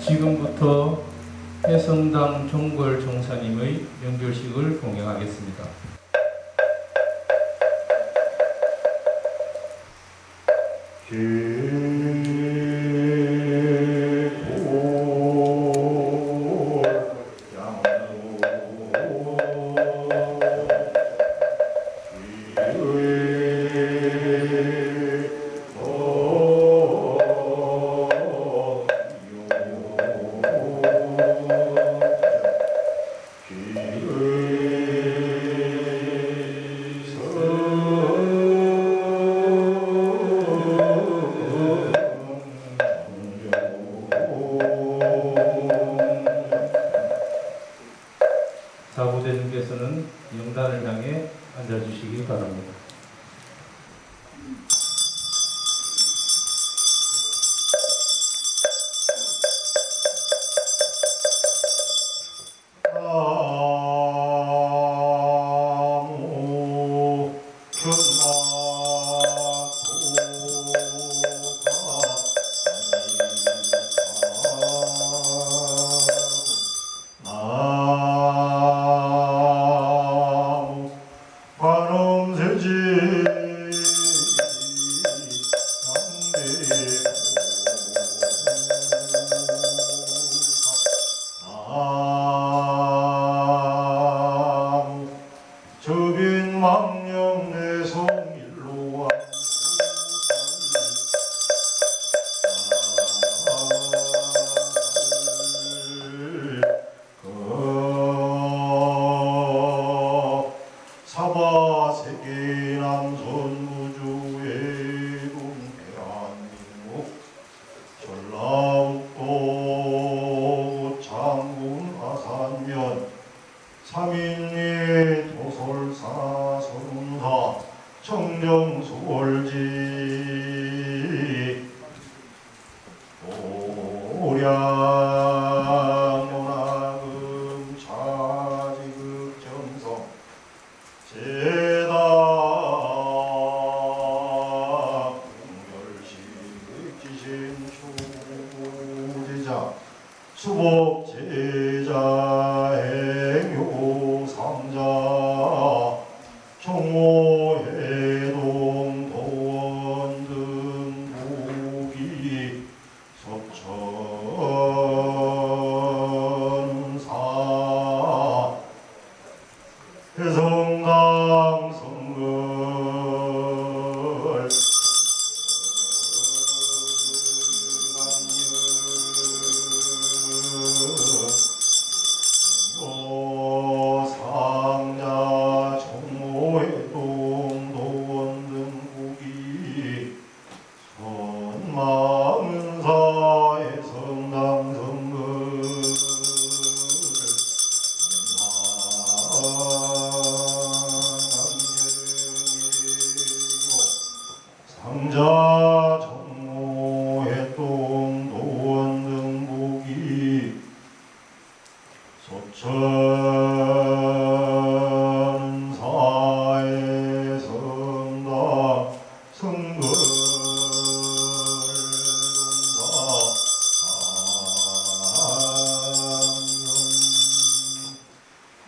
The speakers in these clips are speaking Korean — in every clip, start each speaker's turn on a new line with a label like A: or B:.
A: 지금부터 해성당 종궐 종사님의 연결식을 공양하겠습니다.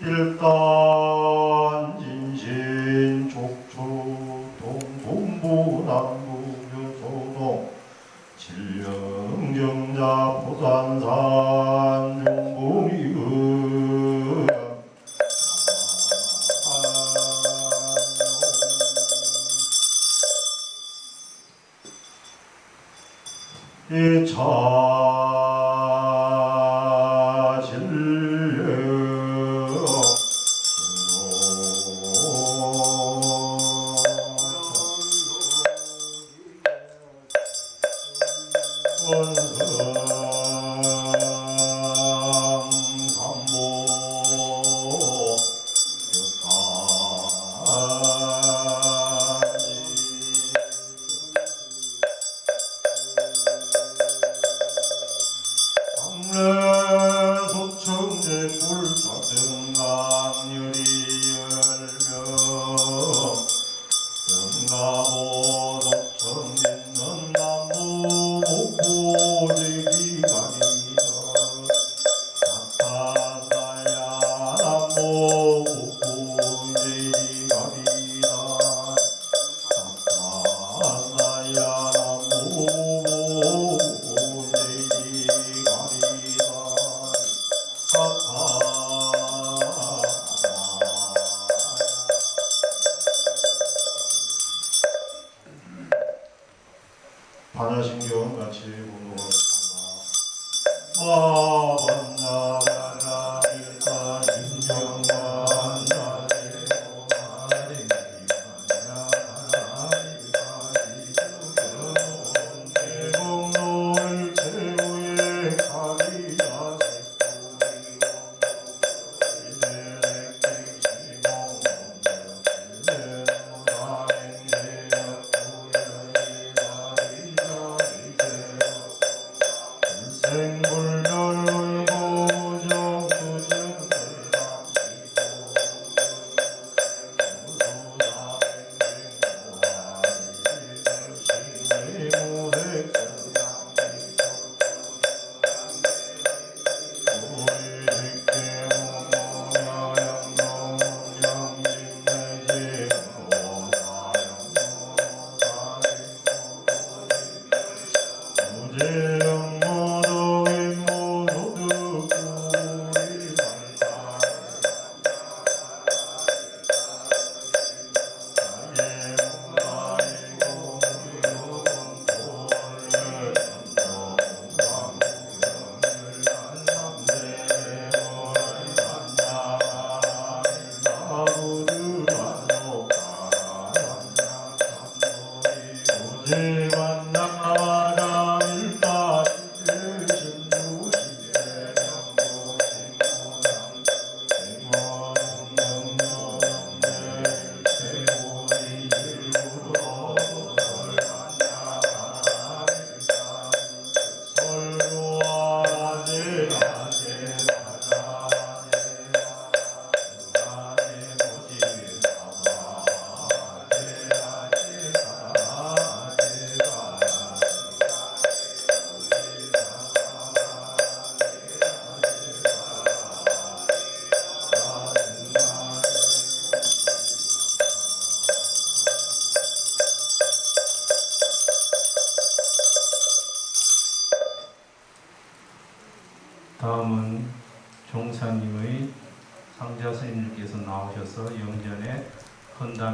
A: いると。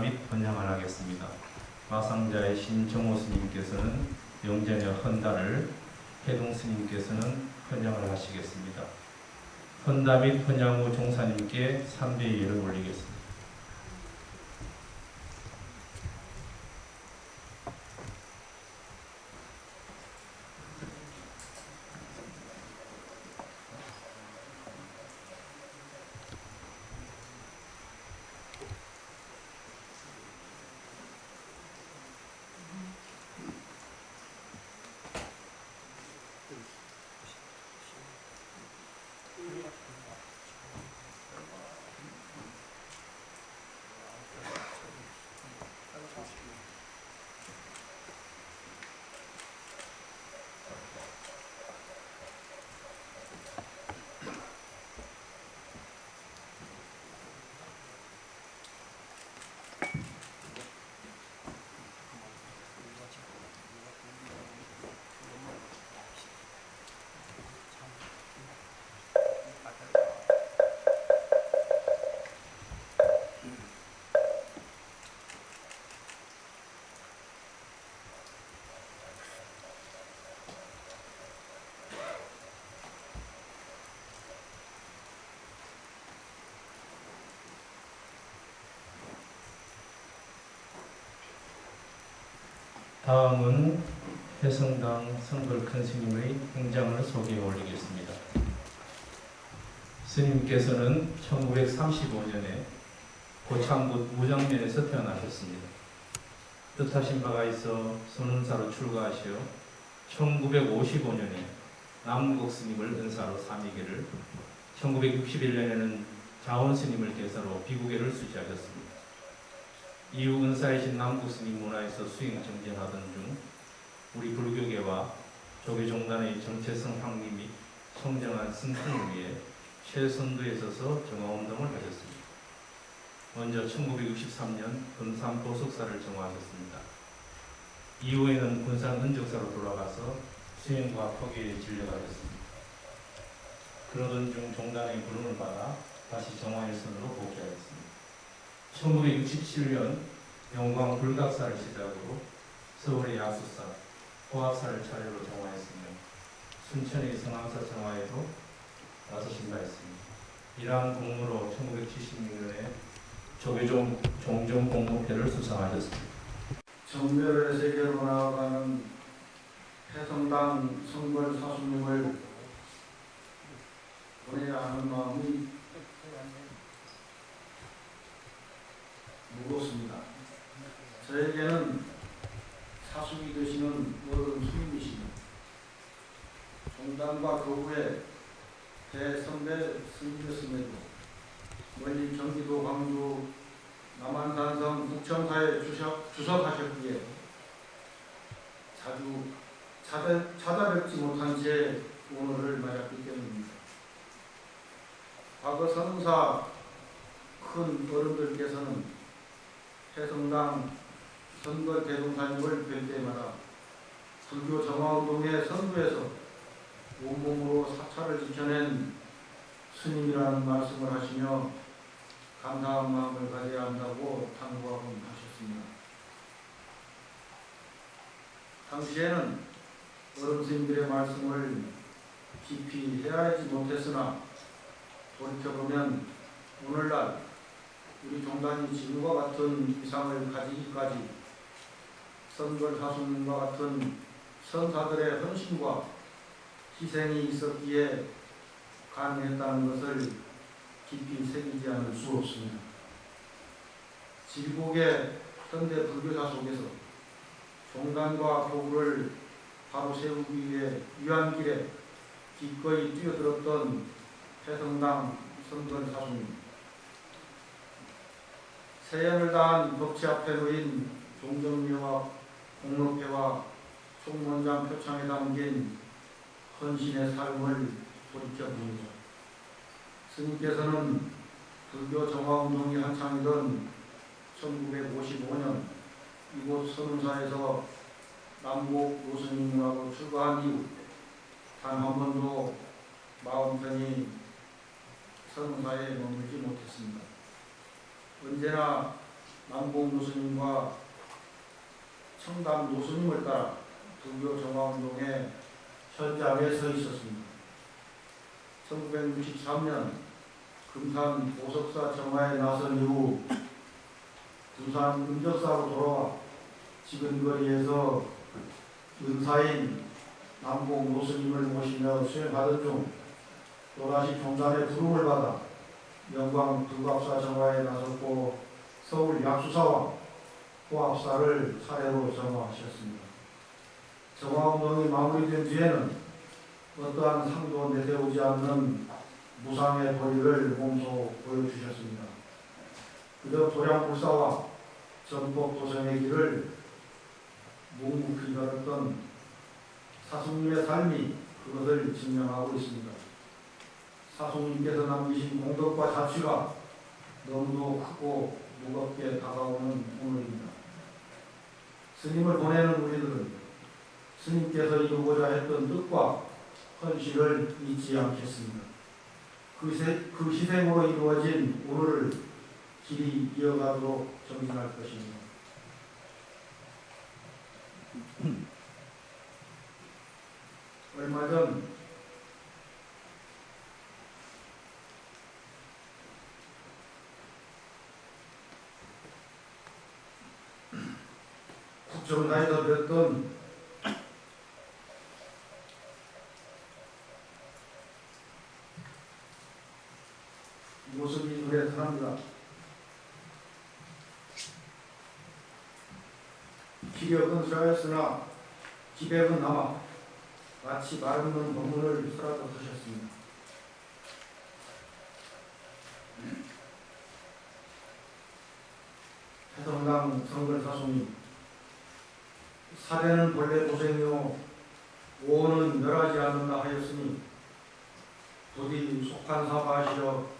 A: 및 번향을 하겠습니다. 마상자의 신 정호 스님께서는 영전의 헌다를 해동 스님께서는 번향을 하시겠습니다. 헌다 및 번향 후 종사님께 3대 예를 올리겠습니다. 다음은 해성당 성불 큰 스님의 행장을 소개해 올리겠습니다. 스님께서는 1935년에 고창군 무장면에서 태어나셨습니다. 뜻하신 바가 있어 선운사로 출가하시어 1955년에 남국 스님을 은사로 삼위계를 1961년에는 자원 스님을 계사로 비구계를 수지하셨습니다. 이후 은사이신 남국 스님 문화에서 수행 정진하던 중 우리 불교계와 조계 종단의 정체성 확립 및 성장한 승풍을 위해 최선두에 서서 정화운동을 하셨습니다. 먼저 1963년 금산 보석사를 정화하셨습니다. 이후에는 군산 은적사로 돌아가서 수행과 포기에 진료하셨습니다. 그러던 중 종단의 부름을 받아 다시 정화일선으로 복귀하였습니다. 1967년 영광 불각사를 시작으로 서울의 야수사, 고합사를 차례로 정화했으며 순천의 성황사 정화에도 나서신 바 있습니다. 이러한 공로로 1976년에 조계종 종종 공로패를 수상하셨습니다.
B: 정멸의 세계로 나아가는 해성당 성벌 사수님을 보내야 하는 마음이 무겁습니다. 저에게는 사수이 되시는 어른 스님이시며 종단과 교구의 대선배 스님이었음에도 멀리 경기도 광주 남한산성 북청사에 주석, 주석하셨기에 자주 찾아, 찾아뵙지 못한 채 오늘을 맞았기 때문입니다. 과거 선사 큰 어른들께서는 해성당 선거 대동사님을 뵐 때마다 불교 정화운동의 선두에서 온몸으로 사찰을 지켜낸 스님이라는 말씀을 하시며 감사한 마음을 가져야 한다고 당부하곤 하셨습니다. 당시에는 어른 스님들의 말씀을 깊이 헤아리지 못했으나 돌이켜보면 오늘날 우리 종단이 지금과 같은 위상을 가지기까지 선걸사수님과 같은 선사들의 헌신과 희생이 있었기에 가능했다는 것을 깊이 새기지 않을 수 없습니다. 질곡의 현대 불교사 속에서 종단과 교구를 바로 세우기 위해 유한길에 기꺼이 뛰어들었던 해성당 선건 사수님 세연을 다한 벽치 앞에 놓인 종정묘와 공로패와 총원장 표창에 담긴 헌신의 삶을 돌이켜봅니다. 스님께서는 불교 정화운동이 한창이던 1955년 이곳 선운사에서 남북 노스님하고 출가한 이후 단 한 번도 마음 편히 선운사에 머물지 못했습니다. 언제나 남북 노스님과 청담 노스님을 따라 불교 정화운동의 현장에 서 있었습니다. 1963년 금산 보석사 정화에 나선 이후 부산 은적사로 돌아와 지금 거리에서 은사인 남봉 노스님을 모시며 수행하던 중 또다시 종단의 부름을 받아 영광 불갑사 정화에 나섰고 서울 약수사와 호합사를 차례로 정화하셨습니다. 정화운동이 마무리된 뒤에는 어떠한 상도 내세우지 않는 무상의 도리를 몸소 보여주셨습니다. 그저 도량불사와 전법 도성의 길을 묵묵히 걸었던 사수님의 삶이 그것을 증명하고 있습니다. 사수님께서 남기신 공덕과 자취가 너무도 크고 무겁게 다가오는 오늘입니다. 스님을 보내는 우리들은 스님께서 이루고자 했던 뜻과 헌신을 잊지 않겠습니다. 그, 세, 그 희생으로 이루어진 오늘을 길이 이어가도록 정진할 것입니다. 얼마 전 국정가에서 뵀던 모습이 눈에 선합니다. 기력은衰했으나 기백은 남아 마치 마르는 건물을 쓰라고 하셨습니다. 해성당 성글사송이 사대는 본래 고생이요 오는 멸하지 않는다 하였으니 부디 속한 사바하시어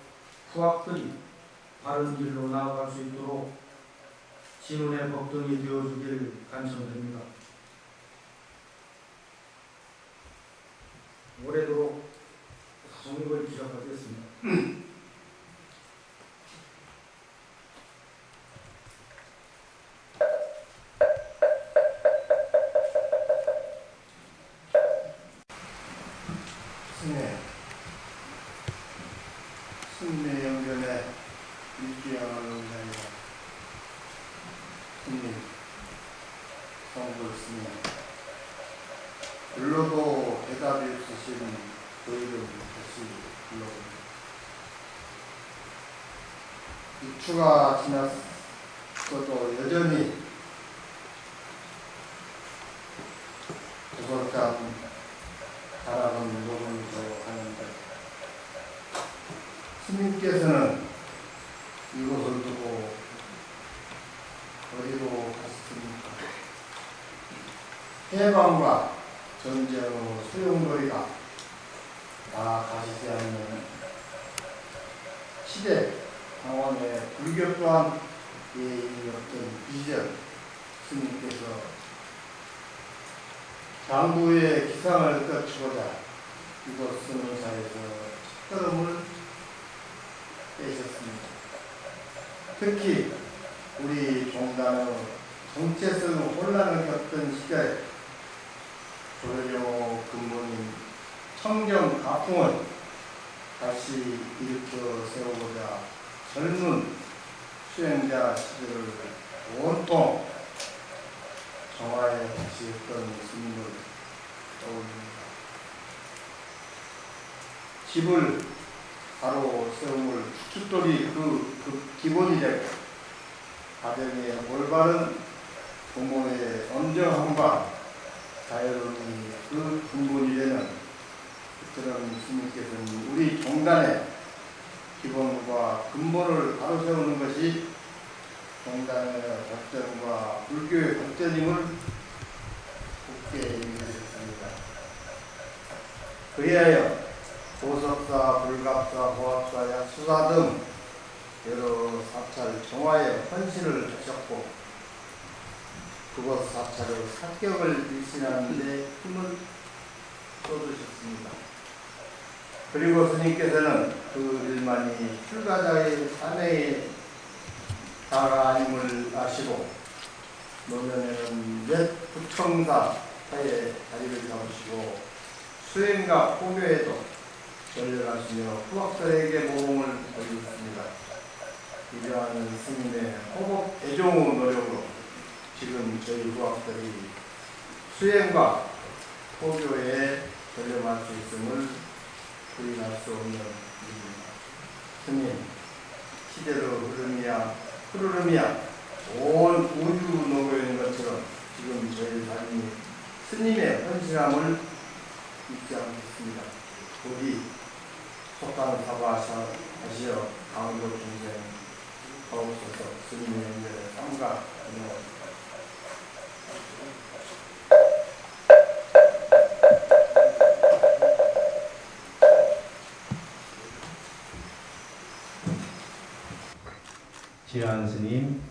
B: 후학들이 바른 길로 나아갈 수 있도록 진운의 법등이 되어주길 간청드립니다. 오래도록 성립을 기억하겠습니다.
C: 성불 스님 불러도 대답이 없으신 그 이름 다시 불러봅니다. 입추가 지났어도 여전히 구설감 바라본 녹음도 하는데 스님께서는 이곳을 두고 어디로 갔습니까? 해방과 전쟁의 소용돌이가 다 가시지 않는 시대 상황에 불교 또한 예의 어떤 비전 스님께서 장부의 기상을 떨치고자 이곳 스는사에서 첫걸음을 떼셨습니다. 특히 우리 종단의 정체성 혼란을 겪던 시절에 조례령 근본인 청정 가풍을 다시 일으켜 세우고자 젊은 수행자 시절을 온통 정화에 했던 스님을 떠올립니다. 집을 바로 세움을 축돌이 그, 그 기본이 되고 가정의 올바른 부모의 엄정함과 자유로움이 그 근본이 되는 그런 스님께서는 우리 종단의 기본과 근본을 바로 세우는 것이 종단의 발전과 불교의 발전임을 굳게 인식했습니다. 그리하여 보석사, 불갑사, 보합사, 약수사 등 여러 사찰 정화에 헌신을 하셨고 그곳 사찰의 사격을 일신하는 데 힘을 쏟으셨습니다. 그리고 스님께서는 그 일만이 출가자의 다가 아님을 아시고 노년에는 몇 부청사 사이에 자리를 잡으시고 수행과 포교에도 전열하시며 후학들에게 모범을 보여주셨습니다. 이러한 스님의 호복 대종의 노력으로 지금 저희 후학들이 수행과 포교에 전념할 수 있음을 부인할 수 없는 일입니다. 스님, 시대로 흐름이야, 흐르름이야, 온 우주 노고인 것처럼 지금 저희 삶이 스님의 헌신함을 잊지 않겠습니다. 부디 속한 사과하시어 강도 중생 하옵소서 스님의 은혜를 기도합
A: 지한 스님,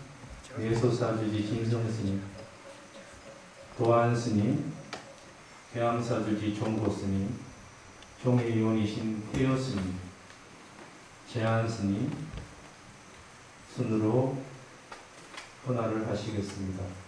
A: 예소사주지 진성 스님, 도안 스님, 계암사주지 종고 스님, 종의원이신 태여 스님, 제한 스님 순으로 헌화를 하시겠습니다.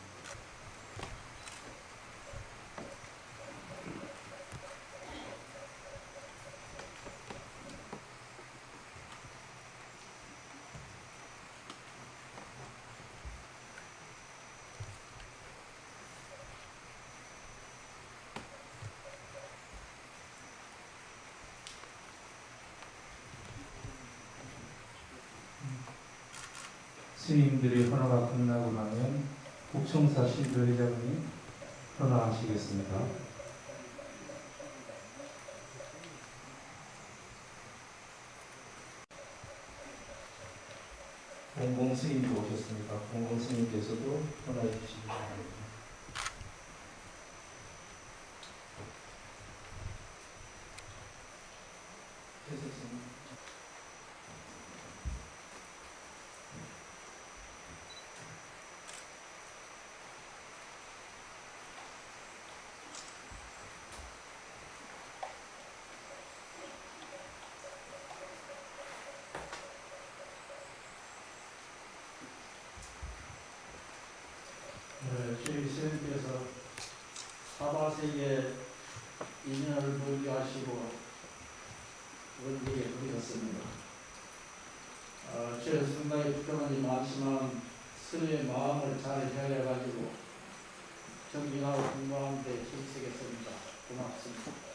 A: 스님들의 헌화가 끝나고 나면 북청사 신도회장이 헌화하시겠습니다. 공공 스님도 오셨습니다. 공공 스님께서도 헌화해 주시기 바랍니다.
D: 예수님께서 사바세계 인연을 보게 하시고 원리에 부르셨습니다. 아, 제 순간에 불편함이 많지만 스님의 마음을 잘 헤아려가지고
A: 정진하고 공부하는데 힘쓰겠습니다. 고맙습니다.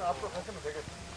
A: 앞으로 가시면 되겠습니다.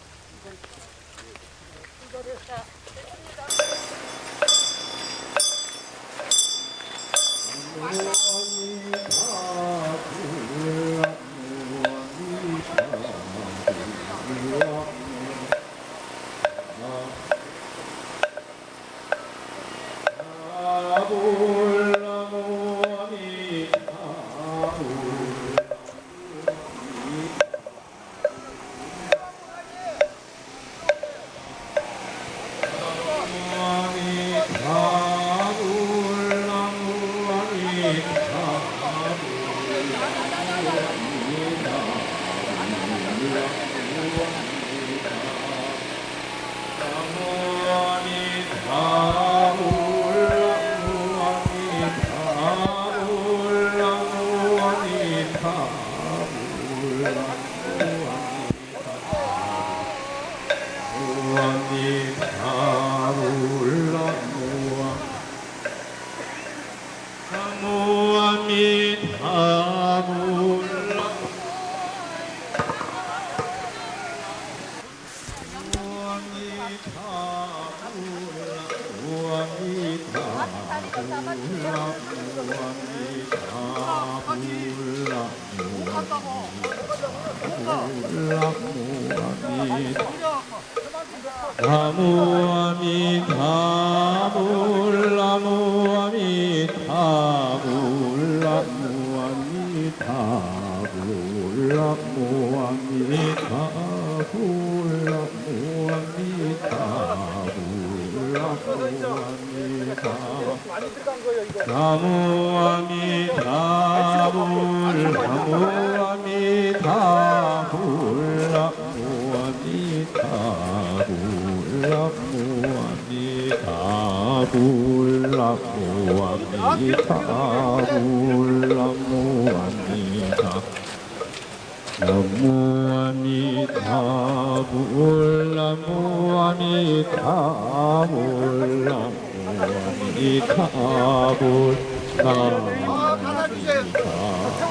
E: 불 무아미타 불라 무아미타 불라
A: 무아미타 불라 무아미타 불라 무아미타 나무아미타 불라 무아미타 불라 무아미타 불라.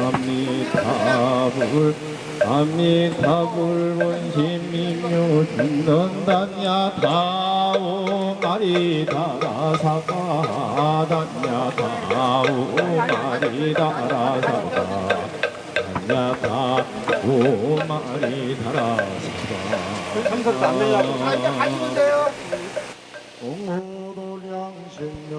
A: 아미타불 아미타불
E: 원심미묘 죽는다냐 다오 마리다라 사가 다냐 다오 마리다라 사가 다냐 다오 마리다라 사가
F: 참석도 안 이제 가시면 돼요.
E: 옹호도량생묘